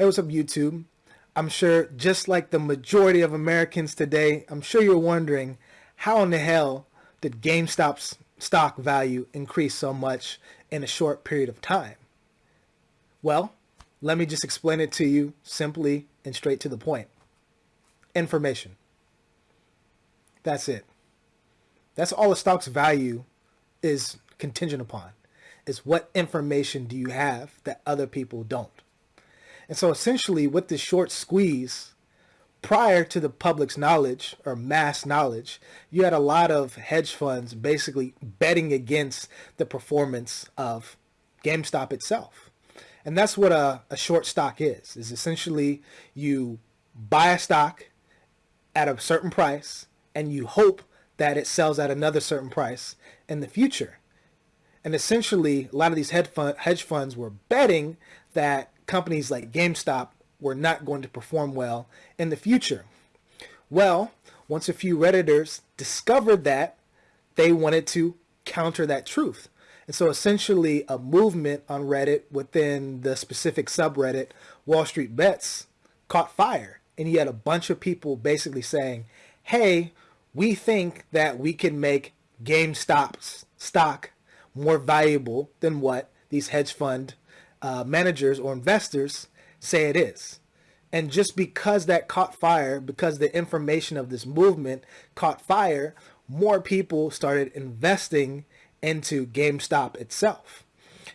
Hey, what's up, YouTube? I'm sure, just like the majority of Americans today, I'm sure you're wondering how in the hell did GameStop's stock value increase so much in a short period of time? Well, let me just explain it to you simply and straight to the point. Information. That's it. That's all the stock's value is contingent upon, is what information do you have that other people don't. And so essentially with this short squeeze, prior to the public's knowledge or mass knowledge, you had a lot of hedge funds basically betting against the performance of GameStop itself. And that's what a, a short stock is, is essentially you buy a stock at a certain price and you hope that it sells at another certain price in the future. And essentially, a lot of these hedge, hedge funds were betting that companies like GameStop were not going to perform well in the future. Well, once a few Redditors discovered that, they wanted to counter that truth. And so essentially a movement on Reddit within the specific subreddit Wall Street Bets caught fire. And you had a bunch of people basically saying, hey, we think that we can make GameStop's stock more valuable than what these hedge fund uh, managers or investors say it is. And just because that caught fire, because the information of this movement caught fire, more people started investing into GameStop itself.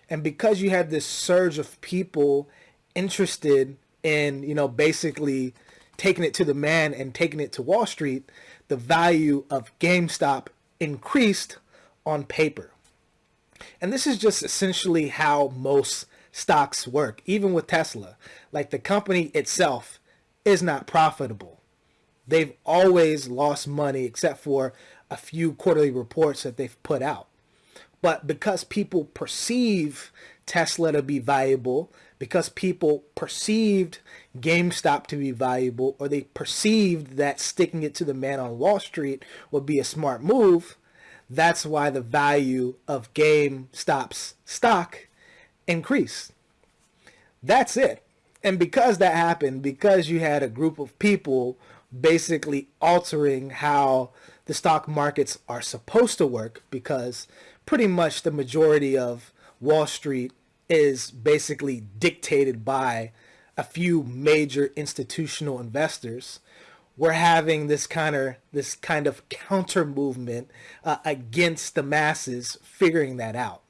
And because you had this surge of people interested in, you know, basically taking it to the man and taking it to Wall Street, the value of GameStop increased on paper. And this is just essentially how most stocks work, even with Tesla. Like the company itself is not profitable. They've always lost money except for a few quarterly reports that they've put out. But because people perceive Tesla to be valuable, because people perceived GameStop to be valuable, or they perceived that sticking it to the man on Wall Street would be a smart move, that's why the value of GameStop's stock increase. That's it. And because that happened, because you had a group of people basically altering how the stock markets are supposed to work, because pretty much the majority of Wall Street is basically dictated by a few major institutional investors we're having this kind of this kind of counter movement uh, against the masses figuring that out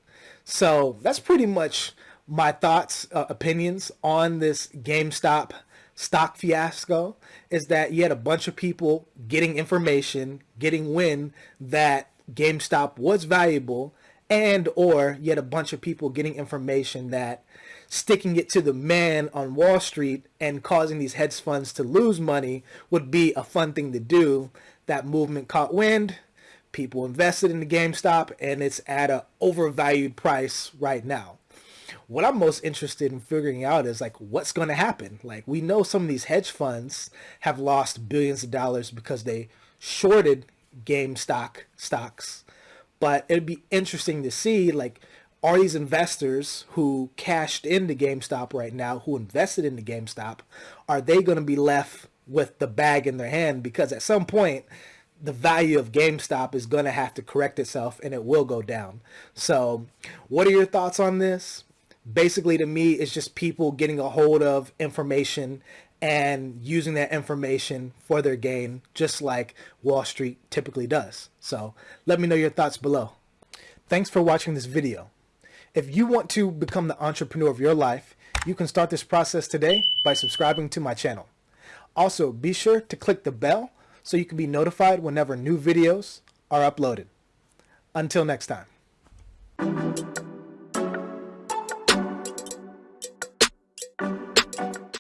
so that's pretty much my thoughts, uh, opinions on this GameStop stock fiasco is that you had a bunch of people getting information, getting wind that GameStop was valuable and or you had a bunch of people getting information that sticking it to the man on Wall Street and causing these hedge funds to lose money would be a fun thing to do. That movement caught wind people invested in the GameStop and it's at an overvalued price right now. What I'm most interested in figuring out is like what's going to happen. Like we know some of these hedge funds have lost billions of dollars because they shorted GameStop stocks. But it'd be interesting to see like are these investors who cashed into GameStop right now, who invested in the GameStop, are they going to be left with the bag in their hand? Because at some point, the value of GameStop is going to have to correct itself and it will go down. So what are your thoughts on this? Basically to me, it's just people getting a hold of information and using that information for their gain, just like Wall Street typically does. So let me know your thoughts below. Thanks for watching this video. If you want to become the entrepreneur of your life, you can start this process today by subscribing to my channel. Also, be sure to click the bell so you can be notified whenever new videos are uploaded. Until next time.